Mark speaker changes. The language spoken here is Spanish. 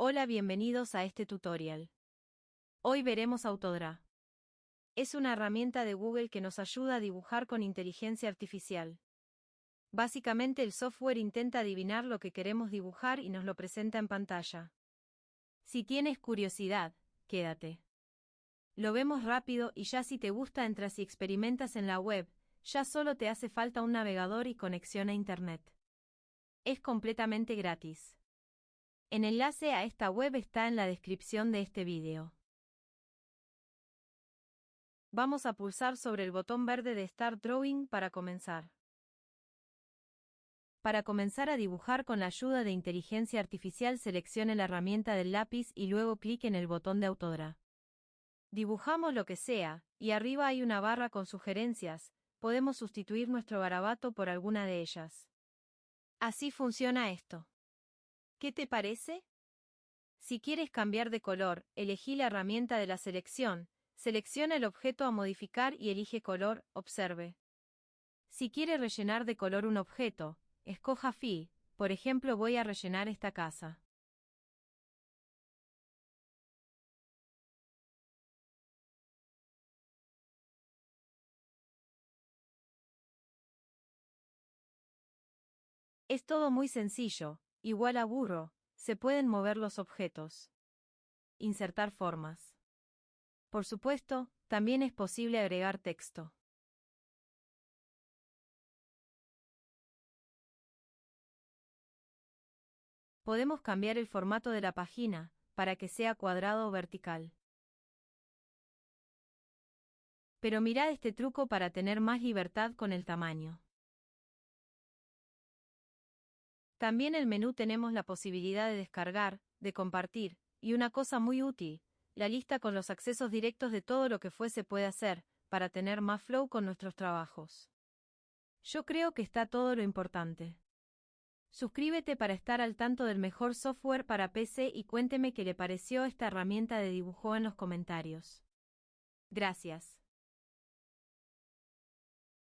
Speaker 1: Hola, bienvenidos a este tutorial. Hoy veremos Autodra. Es una herramienta de Google que nos ayuda a dibujar con inteligencia artificial. Básicamente el software intenta adivinar lo que queremos dibujar y nos lo presenta en pantalla. Si tienes curiosidad, quédate. Lo vemos rápido y ya si te gusta entras y experimentas en la web, ya solo te hace falta un navegador y conexión a Internet. Es completamente gratis. El enlace a esta web está en la descripción de este vídeo. Vamos a pulsar sobre el botón verde de Start Drawing para comenzar. Para comenzar a dibujar con la ayuda de inteligencia artificial seleccione la herramienta del lápiz y luego clic en el botón de Autodra. Dibujamos lo que sea, y arriba hay una barra con sugerencias, podemos sustituir nuestro garabato por alguna de ellas. Así funciona esto. ¿Qué te parece? Si quieres cambiar de color, elegí la herramienta de la selección, selecciona el objeto a modificar y elige color, observe. Si quiere rellenar de color un objeto, escoja Fi, por ejemplo voy a rellenar esta casa. Es todo muy sencillo, igual a burro, se pueden mover los objetos. Insertar formas. Por supuesto, también es posible agregar texto. Podemos cambiar el formato de la página, para que sea cuadrado o vertical. Pero mirad este truco para tener más libertad con el tamaño. También el menú tenemos la posibilidad de descargar, de compartir, y una cosa muy útil, la lista con los accesos directos de todo lo que fuese puede hacer, para tener más flow con nuestros trabajos. Yo creo que está todo lo importante. Suscríbete para estar al tanto del mejor software para PC y cuénteme qué le pareció esta herramienta de dibujo en los comentarios. Gracias.